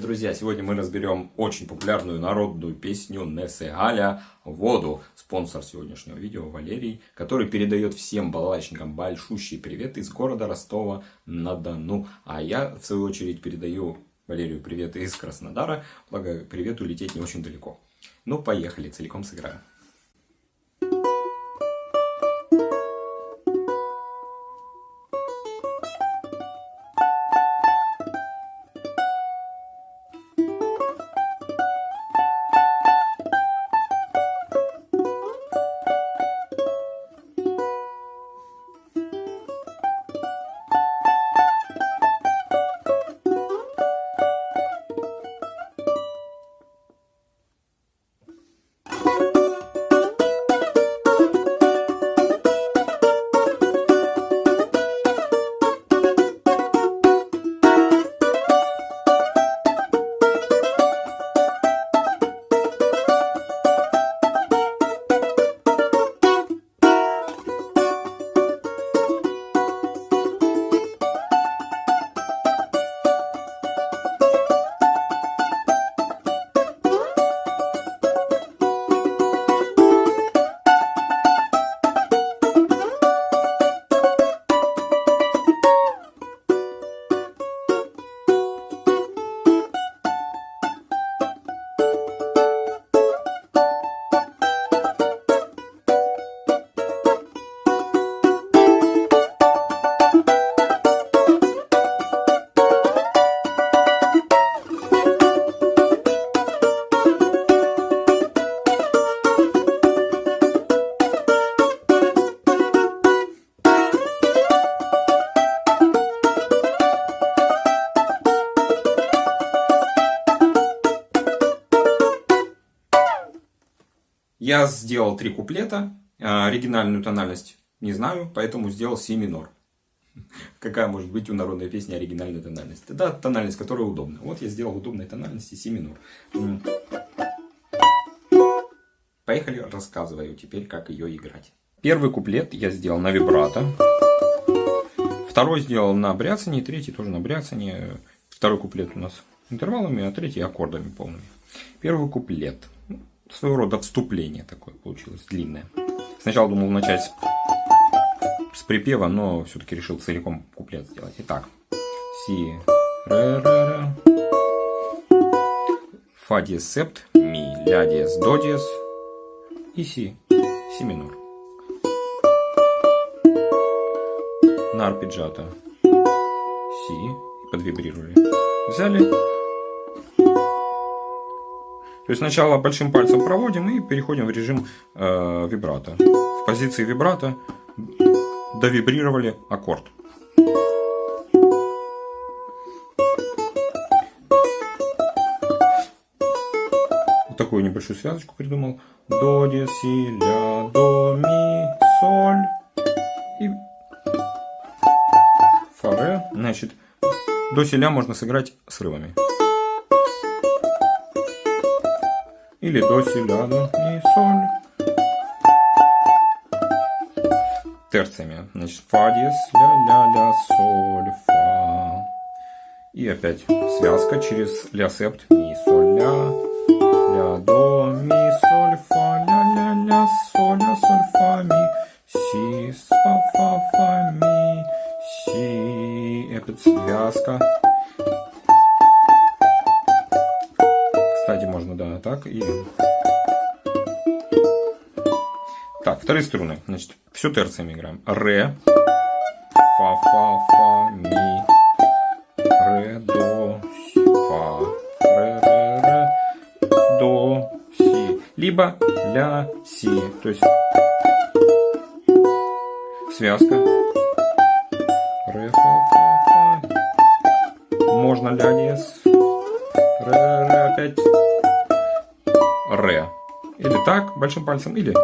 Привет, друзья! Сегодня мы разберем очень популярную народную песню Нессе Галя «Воду». Спонсор сегодняшнего видео Валерий, который передает всем балалайчникам большущий привет из города Ростова-на-Дону. А я, в свою очередь, передаю Валерию привет из Краснодара, благо привет улететь не очень далеко. Ну, поехали, целиком сыграем. Я сделал три куплета, а, оригинальную тональность не знаю, поэтому сделал си минор. Какая может быть у народной песни оригинальная тональность? Это тональность, которая удобна. Вот я сделал удобной тональности си минор. Поехали, рассказываю теперь, как ее играть. Первый куплет я сделал на вибрато. Второй сделал на бряцании, третий тоже на бряцании. Второй куплет у нас интервалами, а третий аккордами полными. Первый куплет своего рода вступление такое получилось, длинное. Сначала думал начать с, припева, но все-таки решил целиком куплет сделать. Итак, си, ре, ре, ре. Фа диез септ, ми, ля диез, до диез и си, си минор. На арпеджиато си, подвибрировали. Взяли то есть сначала большим пальцем проводим и переходим в режим э, вибрато. В позиции вибрато довибрировали аккорд. Вот такую небольшую связочку придумал. До, ди, си, ля, до, ми, соль и фа, ре. Значит, до, си, ля можно сыграть срывами. Или до, си, ля, до и соль. Терциями. Значит, фа диез, ля, ля, ля, соль, фа. И опять связка через ля септ, ми, соль, ля, ля, до, ми, соль, фа, ля, ля, ля, соль, ля, соль, фа, ми, си, фа, фа, фа, ми, си. Опять связка. Можно, да, так и... Так, вторые струны. Значит, все терциями играем. Ре, фа, фа, фа, ми, ре, до, си, фа, ре, ре, ре, до, си. Либо ля, си. То есть связка. Ре, фа, фа, фа. Можно ля диез. Ре, ре, опять. Ре. Или так, большим пальцем, или...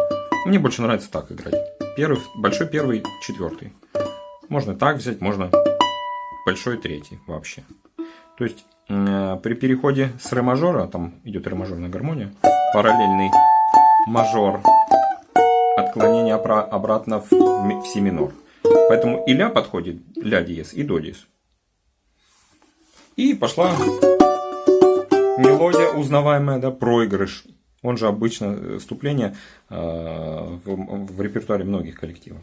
Мне больше нравится так играть. Первый, большой первый, четвертый. Можно так взять, можно большой третий вообще. То есть э, при переходе с ре мажора, там идет ре мажорная гармония, параллельный мажор, отклонение обратно в, в си минор. Поэтому и ля подходит, ля диез, и до диез. И пошла Мелодия узнаваемая, да, проигрыш. Он же обычно вступление э, в, в репертуаре многих коллективов.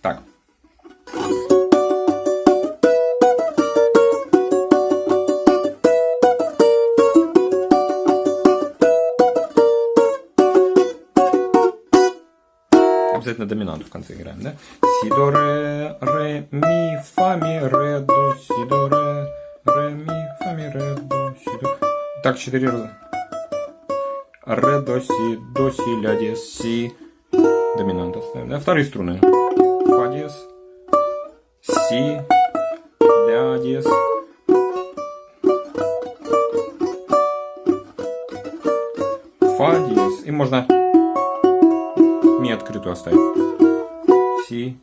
Так. обязательно доминанту в конце играем, да? Си, до, ре, ре, ми, фа, ми, ре, до, си, до, ре, ре, ми, фа, ми, ре, до, си, до. Так, четыре раза. Ре, до, си, до, си, ля, диез, си. Доминант оставим, да? Вторые струны. Фа, диез, си, ля, диез. Фа, диез. И можно ми открытую оставить. Си.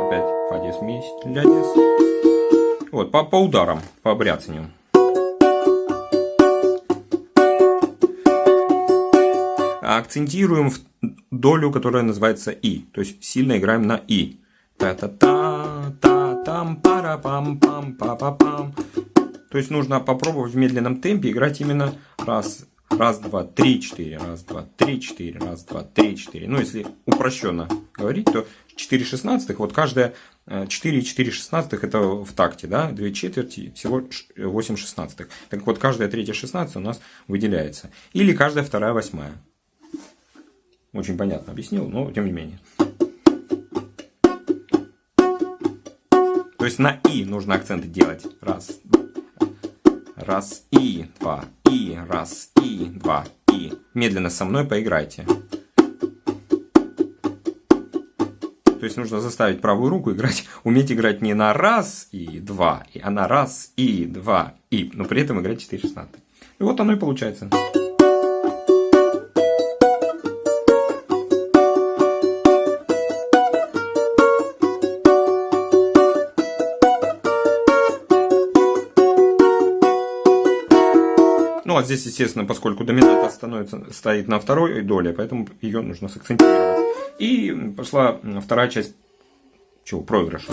Опять фа диез, ми, ля диез. Вот, по, по ударам, по бряцанию. Акцентируем в долю, которая называется И. То есть сильно играем на И. Та-та-та, та-там, пара-пам-пам, па-па-пам. То есть нужно попробовать в медленном темпе играть именно раз, Раз, два, три, четыре. Раз, два, три, четыре. Раз, два, три, четыре. Ну, если упрощенно говорить, то 4 шестнадцатых, вот каждая 4 и 4 шестнадцатых это в такте, да, 2 четверти, всего 8 шестнадцатых. Так вот, каждая третья шестнадцатая у нас выделяется. Или каждая вторая восьмая. Очень понятно объяснил, но тем не менее. То есть на И нужно акценты делать. Раз, раз, и, два, и, раз, и, два, и. Медленно со мной поиграйте. То есть нужно заставить правую руку играть, уметь играть не на раз и два, а на раз и два и, но при этом играть 4 16. И вот оно и получается. А здесь, естественно, поскольку доминанта становится, стоит на второй доле, поэтому ее нужно сакцентировать. И пошла вторая часть чего? Проигрыша.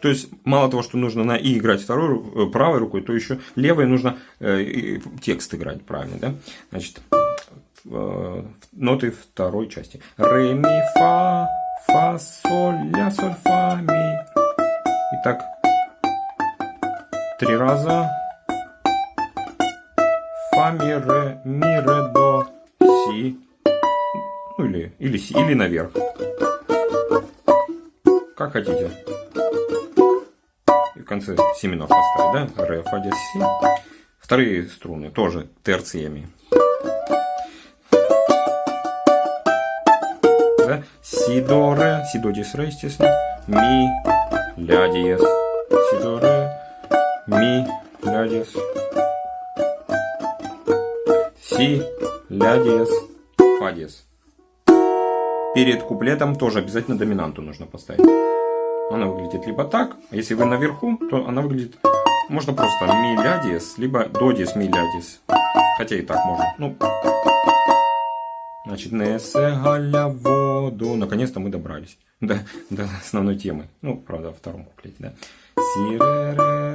То есть, мало того, что нужно на И играть второй, э, правой рукой, то еще левой нужно э, текст играть правильно, да? Значит, э, ноты второй части. Ре, ми, фа, фа, соль, ля, соль, фа, ми. Итак, три раза. Фа, ми, ре, ми, ре, до, си. Ну или, или си, или наверх. Как хотите. И в конце семенов поставить, да? Ре, фа, диез, си. Вторые струны тоже терциями. Да? Си, до, ре, си, до, диез, ре, естественно. Ми, ля, диез, си, до, ре ми, ля диез, си, ля диез, фа диез. Перед куплетом тоже обязательно доминанту нужно поставить. Она выглядит либо так, а если вы наверху, то она выглядит... Можно просто ми, ля диез, либо до диез, ми, ля диез. Хотя и так можно. Ну, Значит, несе галя воду. Наконец-то мы добрались до, до основной темы. Ну, правда, во втором куплете, да. Си,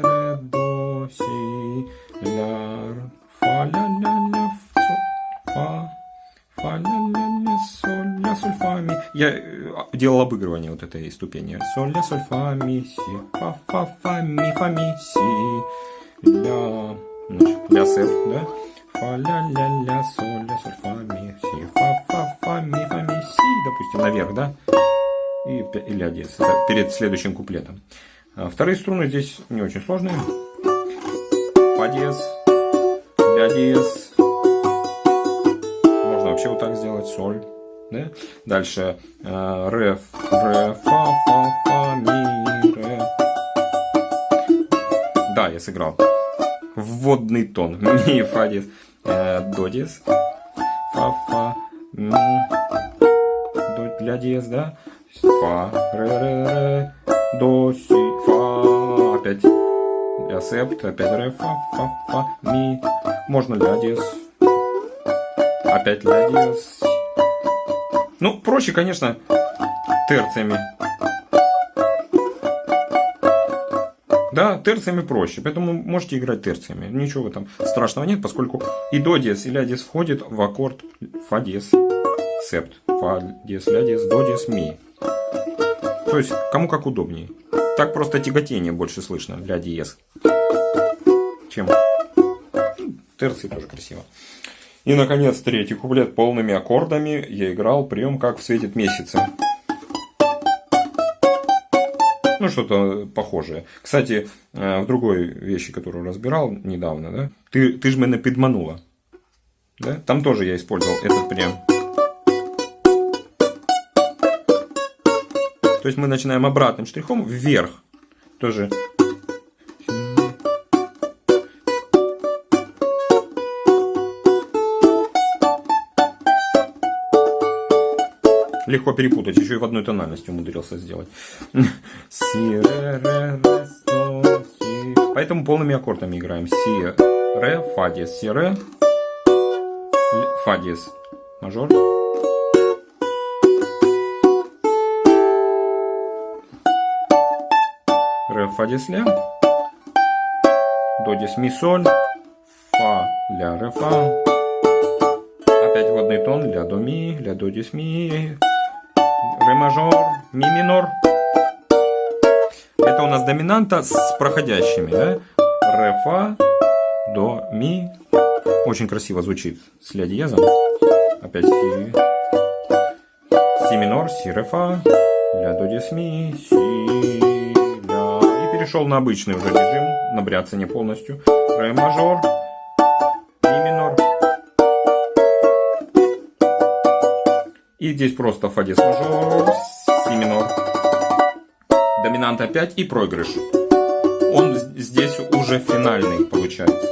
Я э, делал обыгрывание вот этой ступени. Соль, ля, соль, фа, ми, си, фа, фа, фа, ми, фа, ми, си, ля, значит, ля, сеф, да? Фа, ля, ля, ля, соль, ля, соль, фа, ми, си, фа, фа, фа, ми, фа, ми, си, допустим, наверх, да? И, и ля диез, перед следующим куплетом. А вторые струны здесь не очень сложные. Фа диез, ля диез. Можно вообще вот так сделать, соль. Да? Дальше э, ре, фа, фа, фа, ми, ре. Да, я сыграл. Вводный тон. Ми, фа диез. Э, до диез. Фа, фа, ми. До, ля диез, да? Фа, ре, ре, ре до, си, фа, опять септ, опять ре, фа, фа, фа, ми, можно ля диез, опять ля диез. Ну, проще, конечно, терциями. Да, терциями проще, поэтому можете играть терциями. Ничего этом страшного нет, поскольку и до диез, и ля диез входит в аккорд фа диез, септ, фа диез, ля диез, до диез, ми. То есть, кому как удобнее. Так просто тяготение больше слышно для диез. Чем терции тоже красиво. И, наконец, третий куплет полными аккордами я играл прием «Как светит месяца». Ну, что-то похожее. Кстати, э, в другой вещи, которую разбирал недавно, да, ты, ты ж меня подманула. Да? Там тоже я использовал этот прием. То есть мы начинаем обратным штрихом вверх. Тоже легко перепутать, еще и в одной тональности умудрился сделать. Поэтому полными аккордами играем. Си, ре, фа диез, си, ре, фа диез, мажор. Ре, фа диез, ля. До диез, ми, соль. Фа, ля, ре, фа. Опять водный тон, ля, до, ми, ля, до, диез, ми ре мажор, ми минор. Это у нас доминанта с проходящими, да? Ре, фа, до, ми. Очень красиво звучит с ля диезом. Опять си. Си минор, си, ре, фа, ля, до, диез, ми, си, ля. И перешел на обычный уже режим, на бряцание полностью. Ре мажор, И здесь просто фа диез мажор, си минор, доминант опять и проигрыш. Он здесь уже финальный получается.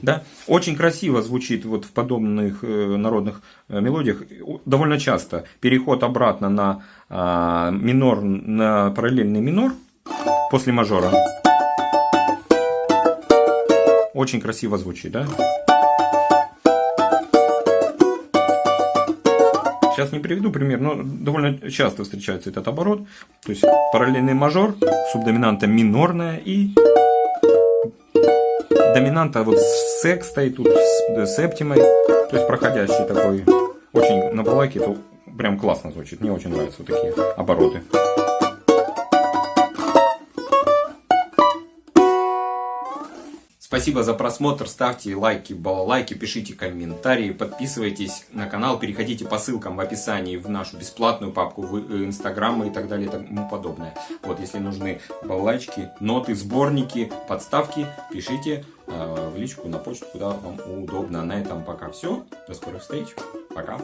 Да? Очень красиво звучит вот в подобных э, народных э, мелодиях. Довольно часто переход обратно на э, минор, на параллельный минор после мажора. Очень красиво звучит, да? Сейчас не приведу пример, но довольно часто встречается этот оборот. То есть параллельный мажор, субдоминанта минорная и доминанта вот секс стоит тут с септимой. То есть проходящий такой, очень на балаке, это прям классно звучит. Мне очень нравятся вот такие обороты. Спасибо за просмотр, ставьте лайки, балалайки, пишите комментарии, подписывайтесь на канал, переходите по ссылкам в описании в нашу бесплатную папку, в э, инстаграм и так далее и тому подобное. Вот, если нужны балалайчики, ноты, сборники, подставки, пишите э, в личку на почту, куда вам удобно. На этом пока все. До скорых встреч. Пока.